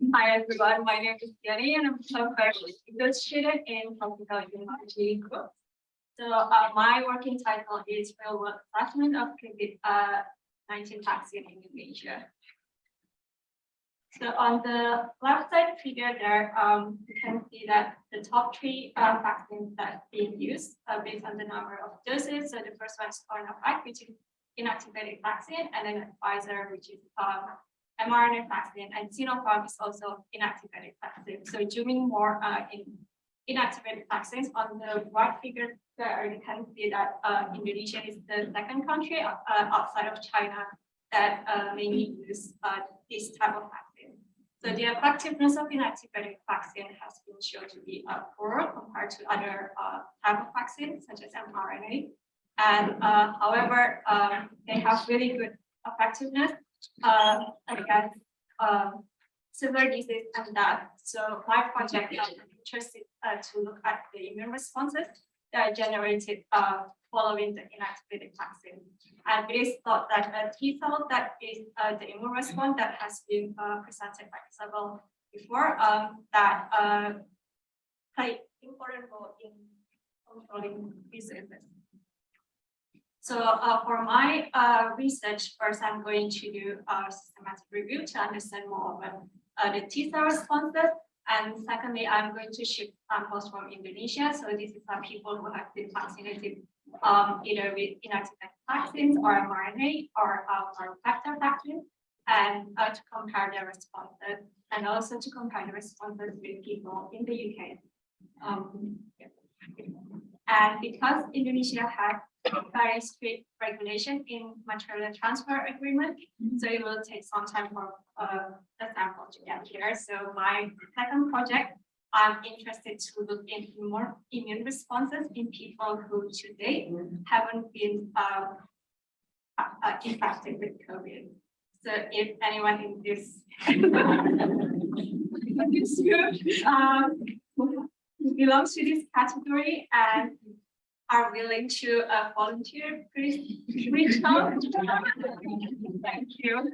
Hi everyone, my name is Jenny and I'm a student in Tropical University Group. So uh, my working title is Real World Assessment of COVID-19 vaccine in Indonesia. So on the left side figure there, um, you can see that the top three uh, vaccines that being used uh, based on the number of doses. So the first one is CoronaVac, which is inactivated vaccine, and then Pfizer, which is um, mRNA vaccine, and Sinopharm is also inactivated vaccine. So zooming more uh, in inactivated vaccines on the right figure there, you can see that uh, Indonesia is the second country uh, outside of China that uh, mainly use uh, this type of vaccine. So the effectiveness of inactivated vaccine has been shown to be uh, poor compared to other uh, type of vaccines such as mRNA. And uh, however, um, they have really good effectiveness uh, against um, severe disease and death. So my project is interested uh, to look at the immune responses that are generated uh, following the inactivated vaccine. And it is thought that a T cell that is uh, the immune response that has been uh, presented by Isabel before um, that uh, play important role in controlling diseases. So uh, for my uh, research, first I'm going to do a systematic review to understand more about uh, the T cell responses. And secondly, I'm going to ship samples from Indonesia. So these are people who have been vaccinated um, either with inactivated vaccines or mRNA or, uh, or vector vaccines and uh, to compare their responses and also to compare the responses with people in the UK. Um, yeah. And because Indonesia had very strict regulation in material transfer agreement. So it will take some time for uh, the sample to get here. So my second project, I'm interested to look into more immune responses in people who today haven't been uh, uh, infected with COVID. So if anyone in this um, belongs to this category and are willing to uh, volunteer, please reach out. Thank you.